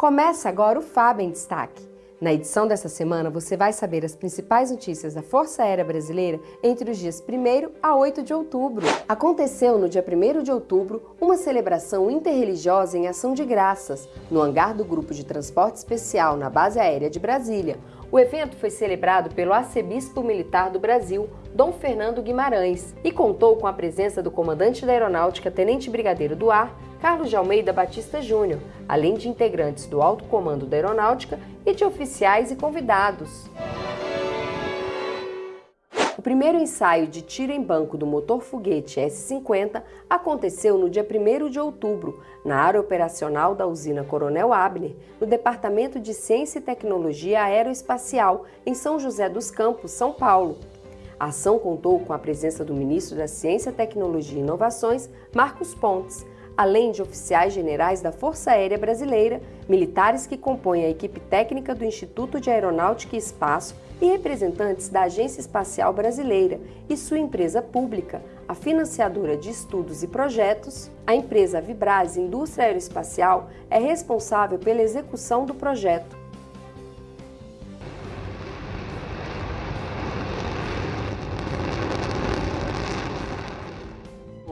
Começa agora o FAB em Destaque. Na edição dessa semana, você vai saber as principais notícias da Força Aérea Brasileira entre os dias 1 a 8 de outubro. Aconteceu no dia 1 de outubro uma celebração interreligiosa em ação de graças no hangar do Grupo de Transporte Especial na Base Aérea de Brasília. O evento foi celebrado pelo arcebispo militar do Brasil, Dom Fernando Guimarães, e contou com a presença do comandante da Aeronáutica, Tenente Brigadeiro do Ar, Carlos de Almeida Batista Júnior, além de integrantes do Alto Comando da Aeronáutica e de oficiais e convidados. O primeiro ensaio de tiro em banco do motor foguete S-50 aconteceu no dia 1 de outubro, na área operacional da usina Coronel Abner, no Departamento de Ciência e Tecnologia Aeroespacial, em São José dos Campos, São Paulo. A ação contou com a presença do ministro da Ciência, Tecnologia e Inovações, Marcos Pontes, além de oficiais generais da Força Aérea Brasileira, militares que compõem a equipe técnica do Instituto de Aeronáutica e Espaço e representantes da Agência Espacial Brasileira e sua empresa pública, a financiadora de estudos e projetos, a empresa Vibrase Indústria Aeroespacial é responsável pela execução do projeto.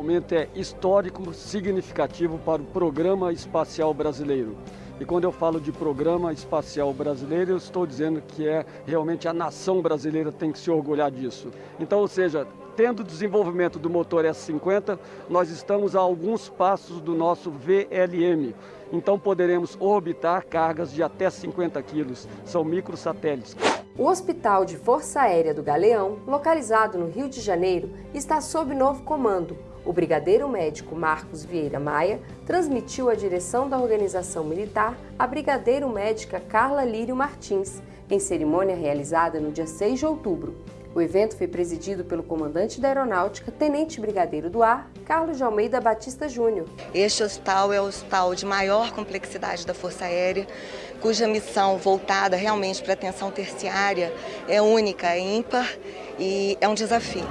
momento é histórico, significativo para o Programa Espacial Brasileiro. E quando eu falo de Programa Espacial Brasileiro, eu estou dizendo que é realmente a nação brasileira tem que se orgulhar disso. Então, ou seja, tendo o desenvolvimento do motor S50, nós estamos a alguns passos do nosso VLM. Então poderemos orbitar cargas de até 50 quilos, são microsatélites. O Hospital de Força Aérea do Galeão, localizado no Rio de Janeiro, está sob novo comando, o brigadeiro médico Marcos Vieira Maia transmitiu a direção da organização militar à brigadeiro médica Carla Lírio Martins, em cerimônia realizada no dia 6 de outubro. O evento foi presidido pelo comandante da Aeronáutica, Tenente Brigadeiro do Ar, Carlos de Almeida Batista Júnior. Este hospital é o hospital de maior complexidade da Força Aérea, cuja missão voltada realmente para a atenção terciária é única, é ímpar e é um desafio.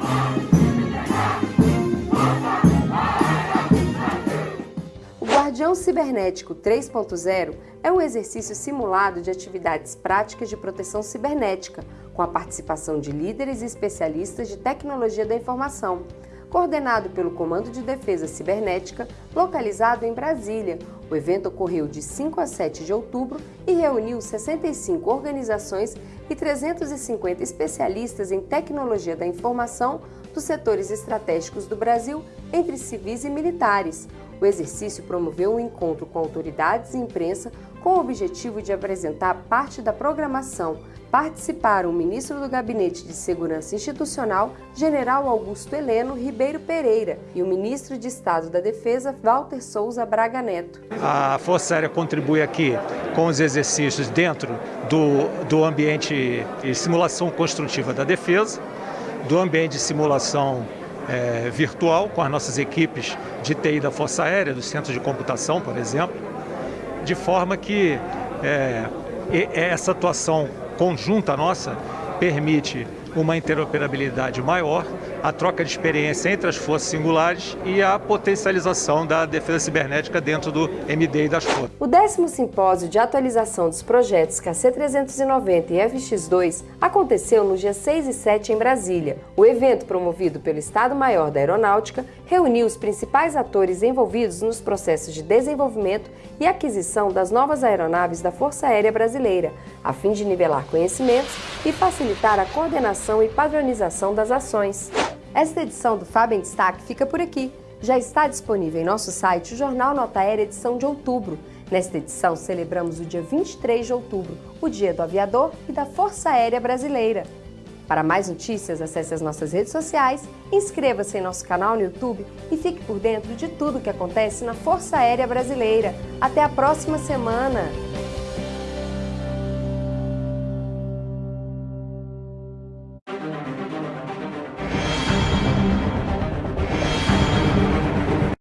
Guardião Cibernético 3.0 é um exercício simulado de atividades práticas de proteção cibernética, com a participação de líderes e especialistas de tecnologia da informação, coordenado pelo Comando de Defesa Cibernética, localizado em Brasília. O evento ocorreu de 5 a 7 de outubro e reuniu 65 organizações e 350 especialistas em tecnologia da informação dos setores estratégicos do Brasil, entre civis e militares. O exercício promoveu um encontro com autoridades e imprensa com o objetivo de apresentar parte da programação. Participaram o ministro do Gabinete de Segurança Institucional, General Augusto Heleno Ribeiro Pereira, e o ministro de Estado da Defesa, Walter Souza Braga Neto. A Força Aérea contribui aqui com os exercícios dentro do, do ambiente de simulação construtiva da defesa, do ambiente de simulação é, virtual com as nossas equipes de TI da Força Aérea, do Centro de Computação, por exemplo, de forma que é, essa atuação conjunta nossa permite uma interoperabilidade maior, a troca de experiência entre as forças singulares e a potencialização da defesa cibernética dentro do MD e das forças. O décimo simpósio de atualização dos projetos KC-390 e FX-2 aconteceu no dia 6 e 7 em Brasília. O evento, promovido pelo Estado-Maior da Aeronáutica, reuniu os principais atores envolvidos nos processos de desenvolvimento e aquisição das novas aeronaves da Força Aérea Brasileira, a fim de nivelar conhecimentos e facilitar a coordenação e padronização das ações. Esta edição do Fábio em Destaque fica por aqui. Já está disponível em nosso site o Jornal Nota Aérea edição de outubro. Nesta edição, celebramos o dia 23 de outubro, o Dia do Aviador e da Força Aérea Brasileira. Para mais notícias, acesse as nossas redes sociais, inscreva-se em nosso canal no YouTube e fique por dentro de tudo o que acontece na Força Aérea Brasileira. Até a próxima semana!